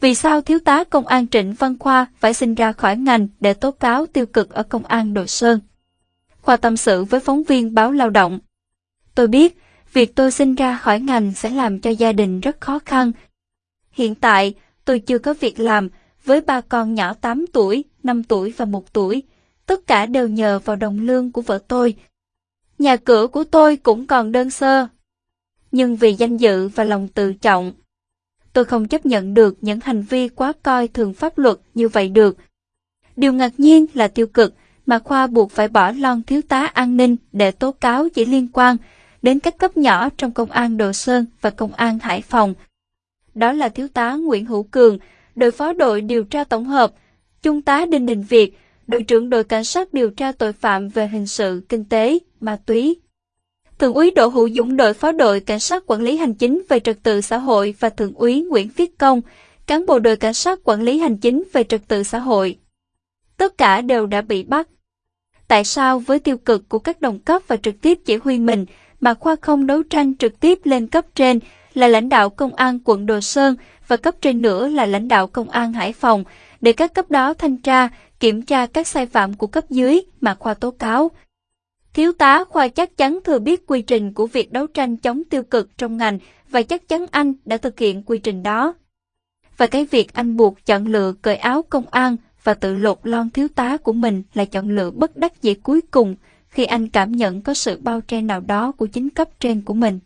Vì sao thiếu tá công an Trịnh Văn Khoa phải xin ra khỏi ngành để tố cáo tiêu cực ở công an Đồ Sơn? Khoa tâm sự với phóng viên báo lao động. Tôi biết, việc tôi xin ra khỏi ngành sẽ làm cho gia đình rất khó khăn. Hiện tại, tôi chưa có việc làm, với ba con nhỏ 8 tuổi, 5 tuổi và 1 tuổi. Tất cả đều nhờ vào đồng lương của vợ tôi. Nhà cửa của tôi cũng còn đơn sơ. Nhưng vì danh dự và lòng tự trọng, tôi không chấp nhận được những hành vi quá coi thường pháp luật như vậy được. Điều ngạc nhiên là tiêu cực mà Khoa buộc phải bỏ lon thiếu tá an ninh để tố cáo chỉ liên quan đến các cấp nhỏ trong công an Đồ Sơn và công an Hải Phòng. Đó là thiếu tá Nguyễn Hữu Cường, đội phó đội điều tra tổng hợp, trung tá Đinh Đình Việt, đội trưởng đội cảnh sát điều tra tội phạm về hình sự, kinh tế, ma túy. Thượng úy Đỗ Hữu Dũng đội phó đội cảnh sát quản lý hành chính về trật tự xã hội và thượng úy Nguyễn Viết Công, cán bộ đội cảnh sát quản lý hành chính về trật tự xã hội. Tất cả đều đã bị bắt. Tại sao với tiêu cực của các đồng cấp và trực tiếp chỉ huy mình mà Khoa không đấu tranh trực tiếp lên cấp trên là lãnh đạo công an quận Đồ Sơn và cấp trên nữa là lãnh đạo công an Hải Phòng để các cấp đó thanh tra, kiểm tra các sai phạm của cấp dưới mà Khoa tố cáo. Thiếu tá Khoa chắc chắn thừa biết quy trình của việc đấu tranh chống tiêu cực trong ngành và chắc chắn anh đã thực hiện quy trình đó. Và cái việc anh buộc chọn lựa cởi áo công an và tự lột lon thiếu tá của mình là chọn lựa bất đắc dĩ cuối cùng khi anh cảm nhận có sự bao che nào đó của chính cấp trên của mình.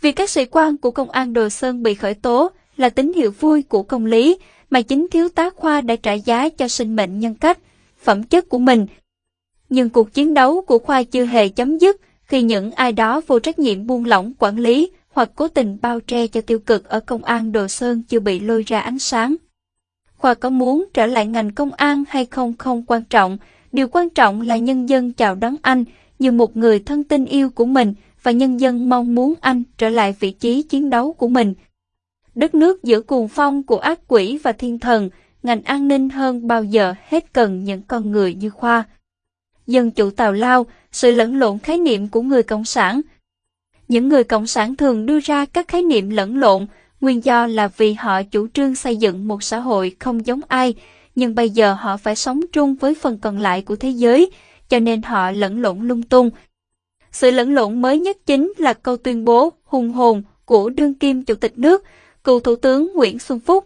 Việc các sĩ quan của công an Đồ Sơn bị khởi tố là tín hiệu vui của công lý mà chính thiếu tá Khoa đã trả giá cho sinh mệnh nhân cách, phẩm chất của mình. Nhưng cuộc chiến đấu của Khoa chưa hề chấm dứt khi những ai đó vô trách nhiệm buông lỏng quản lý hoặc cố tình bao che cho tiêu cực ở công an Đồ Sơn chưa bị lôi ra ánh sáng. Khoa có muốn trở lại ngành công an hay không không quan trọng, điều quan trọng là nhân dân chào đón anh như một người thân tin yêu của mình và nhân dân mong muốn anh trở lại vị trí chiến đấu của mình. Đất nước giữa cuồng phong của ác quỷ và thiên thần, ngành an ninh hơn bao giờ hết cần những con người như Khoa. Dân chủ tào lao, sự lẫn lộn khái niệm của người Cộng sản. Những người Cộng sản thường đưa ra các khái niệm lẫn lộn, nguyên do là vì họ chủ trương xây dựng một xã hội không giống ai, nhưng bây giờ họ phải sống chung với phần còn lại của thế giới, cho nên họ lẫn lộn lung tung. Sự lẫn lộn mới nhất chính là câu tuyên bố hùng hồn của đương kim chủ tịch nước, cựu thủ tướng Nguyễn Xuân Phúc.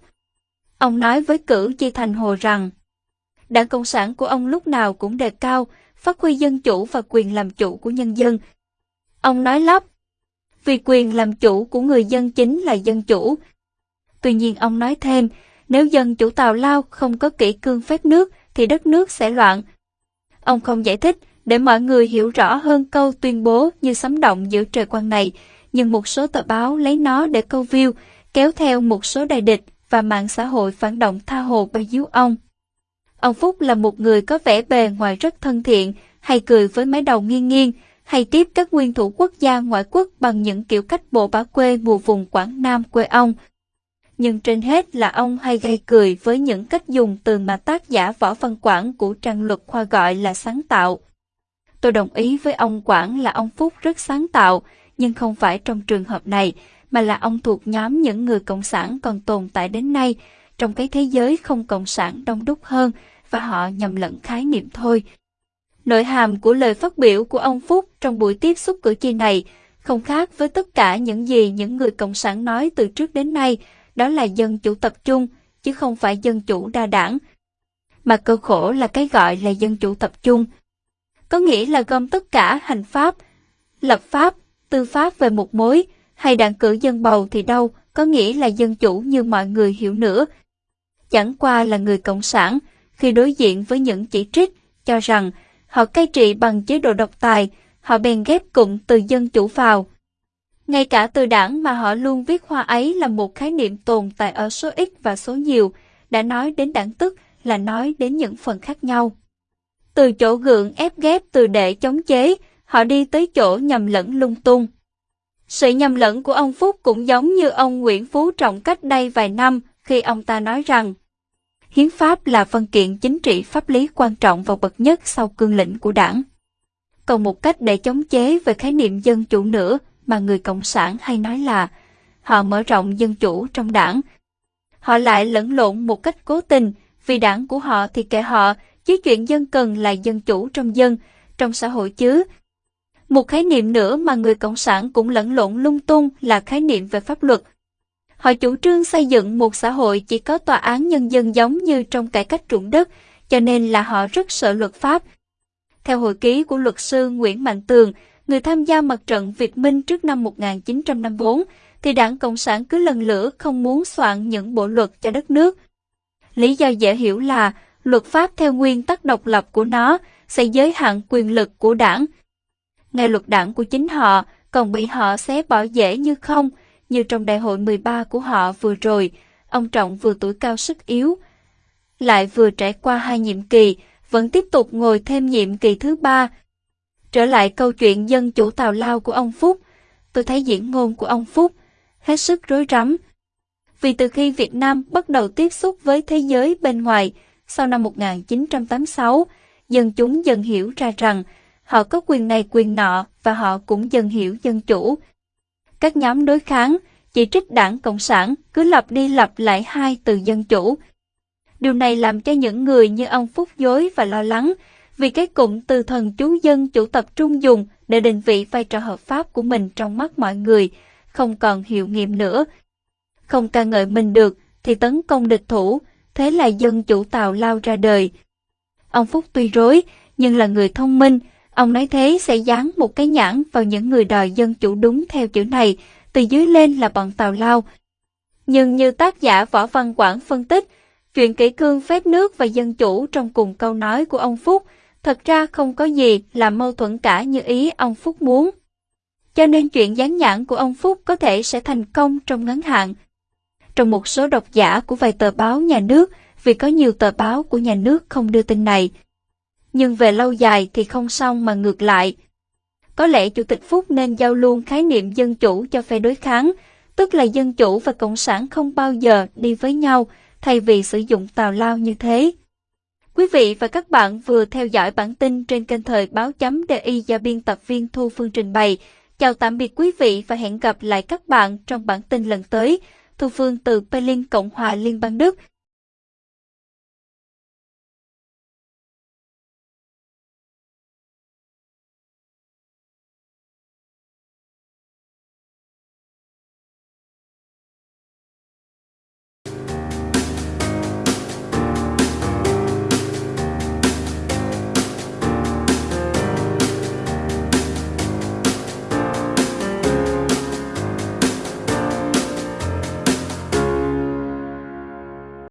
Ông nói với cử Chi Thành Hồ rằng, Đảng Cộng sản của ông lúc nào cũng đề cao, phát huy dân chủ và quyền làm chủ của nhân dân. Ông nói lắp, vì quyền làm chủ của người dân chính là dân chủ. Tuy nhiên ông nói thêm, nếu dân chủ tào lao không có kỹ cương phép nước thì đất nước sẽ loạn. Ông không giải thích để mọi người hiểu rõ hơn câu tuyên bố như sấm động giữa trời quang này, nhưng một số tờ báo lấy nó để câu view, kéo theo một số đại địch và mạng xã hội phản động tha hồ bay díu ông. Ông Phúc là một người có vẻ bề ngoài rất thân thiện, hay cười với mái đầu nghiêng nghiêng, hay tiếp các nguyên thủ quốc gia ngoại quốc bằng những kiểu cách bộ bá quê mùa vùng Quảng Nam quê ông. Nhưng trên hết là ông hay gây cười với những cách dùng từ mà tác giả Võ Văn Quảng của trang luật khoa gọi là sáng tạo. Tôi đồng ý với ông Quảng là ông Phúc rất sáng tạo, nhưng không phải trong trường hợp này, mà là ông thuộc nhóm những người cộng sản còn tồn tại đến nay, trong cái thế giới không cộng sản đông đúc hơn, và họ nhầm lẫn khái niệm thôi. Nội hàm của lời phát biểu của ông Phúc trong buổi tiếp xúc cử tri này không khác với tất cả những gì những người cộng sản nói từ trước đến nay, đó là dân chủ tập trung, chứ không phải dân chủ đa đảng. Mà cơ khổ là cái gọi là dân chủ tập trung. Có nghĩa là gom tất cả hành pháp, lập pháp, tư pháp về một mối, hay đảng cử dân bầu thì đâu, có nghĩa là dân chủ như mọi người hiểu nữa. Chẳng qua là người cộng sản, khi đối diện với những chỉ trích, cho rằng họ cai trị bằng chế độ độc tài, họ bèn ghép cụm từ dân chủ vào. Ngay cả từ đảng mà họ luôn viết hoa ấy là một khái niệm tồn tại ở số ít và số nhiều, đã nói đến đảng tức là nói đến những phần khác nhau. Từ chỗ gượng ép ghép từ để chống chế, họ đi tới chỗ nhầm lẫn lung tung. Sự nhầm lẫn của ông Phúc cũng giống như ông Nguyễn Phú Trọng cách đây vài năm khi ông ta nói rằng Hiến pháp là văn kiện chính trị pháp lý quan trọng và bậc nhất sau cương lĩnh của đảng. Còn một cách để chống chế về khái niệm dân chủ nữa mà người Cộng sản hay nói là họ mở rộng dân chủ trong đảng. họ lại lẫn lộn một cách cố tình, vì đảng của họ thì kệ họ, chứ chuyện dân cần là dân chủ trong dân, trong xã hội chứ. Một khái niệm nữa mà người Cộng sản cũng lẫn lộn lung tung là khái niệm về pháp luật. Họ chủ trương xây dựng một xã hội chỉ có tòa án nhân dân giống như trong cải cách ruộng đất, cho nên là họ rất sợ luật pháp. Theo hồi ký của luật sư Nguyễn Mạnh Tường, người tham gia mặt trận Việt Minh trước năm 1954, thì đảng Cộng sản cứ lần lửa không muốn soạn những bộ luật cho đất nước. Lý do dễ hiểu là luật pháp theo nguyên tắc độc lập của nó sẽ giới hạn quyền lực của đảng. Ngay luật đảng của chính họ còn bị họ xé bỏ dễ như không, như trong đại hội 13 của họ vừa rồi, ông Trọng vừa tuổi cao sức yếu, lại vừa trải qua hai nhiệm kỳ, vẫn tiếp tục ngồi thêm nhiệm kỳ thứ ba. Trở lại câu chuyện dân chủ tào lao của ông Phúc, tôi thấy diễn ngôn của ông Phúc hết sức rối rắm. Vì từ khi Việt Nam bắt đầu tiếp xúc với thế giới bên ngoài, sau năm 1986, dân chúng dần hiểu ra rằng họ có quyền này quyền nọ và họ cũng dần hiểu dân chủ. Các nhóm đối kháng, chỉ trích đảng Cộng sản cứ lặp đi lặp lại hai từ dân chủ. Điều này làm cho những người như ông Phúc dối và lo lắng, vì cái cụm từ thần chú dân chủ tập trung dùng để định vị vai trò hợp pháp của mình trong mắt mọi người, không còn hiệu nghiệm nữa. Không ca ngợi mình được thì tấn công địch thủ, thế là dân chủ tàu lao ra đời. Ông Phúc tuy rối, nhưng là người thông minh, ông nói thế sẽ dán một cái nhãn vào những người đòi dân chủ đúng theo chữ này, từ dưới lên là bọn tàu lao. Nhưng như tác giả Võ Văn Quảng phân tích, chuyện kỷ cương phép nước và dân chủ trong cùng câu nói của ông Phúc, thật ra không có gì là mâu thuẫn cả như ý ông Phúc muốn. Cho nên chuyện dán nhãn của ông Phúc có thể sẽ thành công trong ngắn hạn. Trong một số độc giả của vài tờ báo nhà nước, vì có nhiều tờ báo của nhà nước không đưa tin này. Nhưng về lâu dài thì không xong mà ngược lại. Có lẽ Chủ tịch Phúc nên giao luôn khái niệm dân chủ cho phe đối kháng, tức là dân chủ và cộng sản không bao giờ đi với nhau, thay vì sử dụng tào lao như thế. Quý vị và các bạn vừa theo dõi bản tin trên kênh thời báo chấm DI do biên tập viên Thu Phương trình bày. Chào tạm biệt quý vị và hẹn gặp lại các bạn trong bản tin lần tới. Thu Phương từ Berlin, Cộng hòa Liên bang Đức.